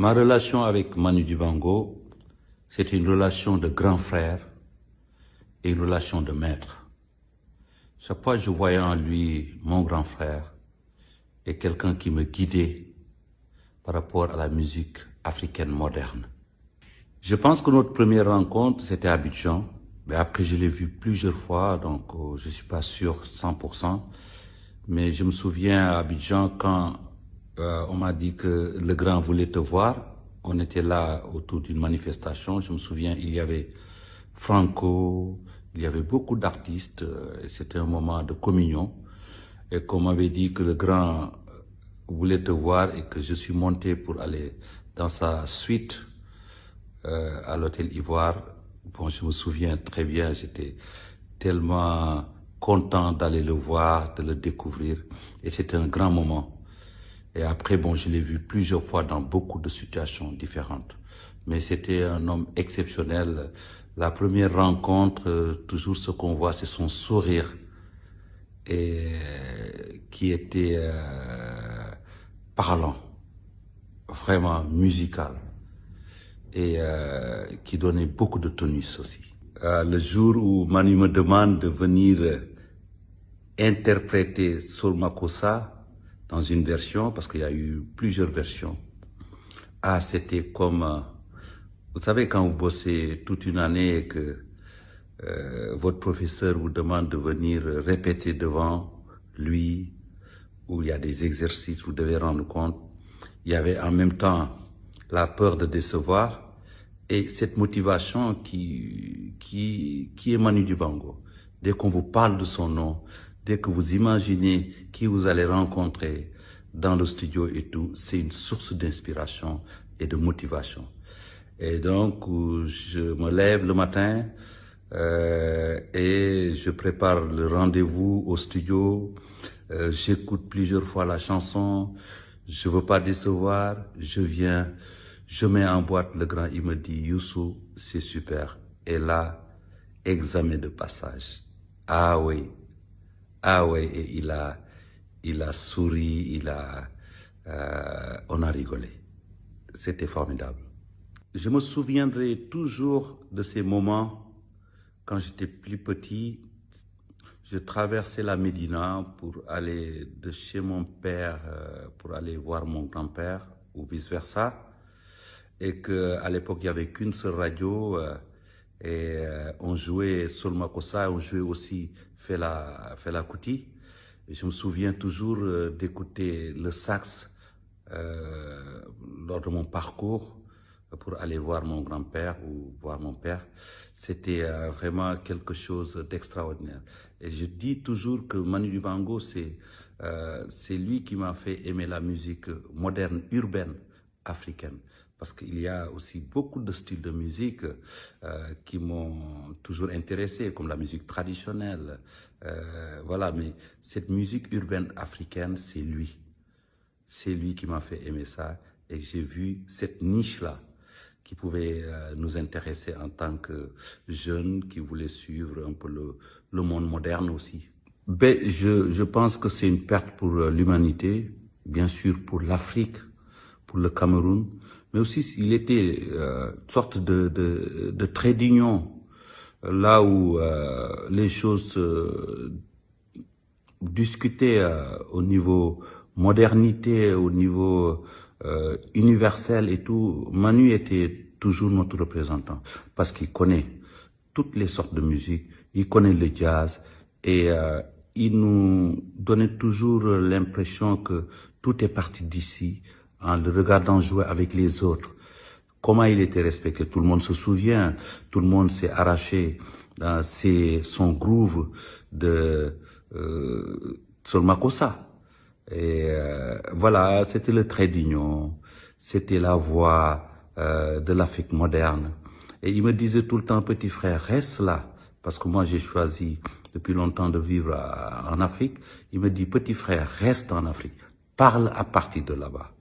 Ma relation avec Manu Dibango, c'est une relation de grand frère et une relation de maître. Chaque fois je voyais en lui mon grand frère et quelqu'un qui me guidait par rapport à la musique africaine moderne. Je pense que notre première rencontre, c'était à Abidjan. Mais après, je l'ai vu plusieurs fois, donc euh, je suis pas sûr 100%. Mais je me souviens à Abidjan quand euh, on m'a dit que le grand voulait te voir. On était là autour d'une manifestation. Je me souviens, il y avait Franco, il y avait beaucoup d'artistes. Euh, C'était un moment de communion. Et qu'on m'avait dit que le grand voulait te voir et que je suis monté pour aller dans sa suite euh, à l'hôtel Ivoire. Bon, je me souviens très bien, j'étais tellement content d'aller le voir, de le découvrir. Et c'était un grand moment. Et après, bon, je l'ai vu plusieurs fois dans beaucoup de situations différentes. Mais c'était un homme exceptionnel. La première rencontre, euh, toujours ce qu'on voit, c'est son sourire. Et qui était euh, parlant, vraiment musical et euh, qui donnait beaucoup de tonus aussi. Euh, le jour où Manu me demande de venir euh, interpréter Sol Makossa dans une version, parce qu'il y a eu plusieurs versions, ah, c'était comme, euh, vous savez, quand vous bossez toute une année et que euh, votre professeur vous demande de venir répéter devant lui, où il y a des exercices, vous devez rendre compte, il y avait en même temps la peur de décevoir et cette motivation qui, qui, qui est Manu Dibango. Dès qu'on vous parle de son nom, dès que vous imaginez qui vous allez rencontrer dans le studio et tout, c'est une source d'inspiration et de motivation. Et donc, je me lève le matin euh, et je prépare le rendez-vous au studio. Euh, J'écoute plusieurs fois la chanson. Je veux pas décevoir. Je viens je mets en boîte le grand, il me dit, Youssou, c'est super. Et là, examen de passage. Ah oui, ah et il a, il a souri, il a, euh, on a rigolé. C'était formidable. Je me souviendrai toujours de ces moments quand j'étais plus petit. Je traversais la Médina pour aller de chez mon père, euh, pour aller voir mon grand-père ou vice-versa et qu'à l'époque, il n'y avait qu'une seule radio euh, et euh, on jouait Solmakossa, on jouait aussi Fela, Fela Kuti. Et je me souviens toujours euh, d'écouter le sax euh, lors de mon parcours pour aller voir mon grand-père ou voir mon père. C'était vraiment quelque chose d'extraordinaire. Et je dis toujours que Manu Dibango, c'est c'est lui qui m'a fait aimer la musique moderne, urbaine, africaine parce qu'il y a aussi beaucoup de styles de musique euh, qui m'ont toujours intéressé, comme la musique traditionnelle. Euh, voilà, mais cette musique urbaine africaine, c'est lui. C'est lui qui m'a fait aimer ça. Et j'ai vu cette niche-là qui pouvait euh, nous intéresser en tant que jeunes qui voulaient suivre un peu le, monde moderne aussi. Ben, je pense que c'est une perte pour l'humanité, bien sûr pour l'Afrique, pour le Cameroun, mais aussi il était euh, une sorte de, de, de trait d'union, là où euh, les choses se discutaient euh, au niveau modernité, au niveau euh, universel et tout. Manu était toujours notre représentant parce qu'il connaît toutes les sortes de musique, il connaît le jazz et euh, il nous donnait toujours l'impression que tout est parti d'ici, en le regardant jouer avec les autres. Comment il était respecté, tout le monde se souvient, tout le monde s'est arraché dans ses, son groove de euh, Solmakossa. Et euh, voilà, c'était le trait d'union, c'était la voix euh, de l'Afrique moderne. Et il me disait tout le temps, petit frère, reste là, parce que moi j'ai choisi depuis longtemps de vivre à, en Afrique. Il me dit, petit frère, reste en Afrique, parle à partir de là-bas.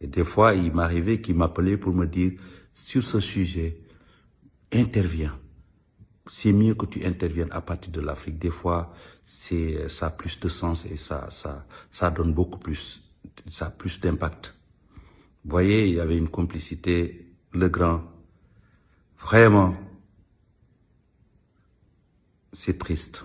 Et des fois, il m'arrivait qu'il m'appelait pour me dire, sur ce sujet, interviens. C'est mieux que tu interviennes à partir de l'Afrique. Des fois, c'est, ça a plus de sens et ça, ça, ça donne beaucoup plus, ça a plus d'impact. Vous voyez, il y avait une complicité, le grand. Vraiment, c'est triste.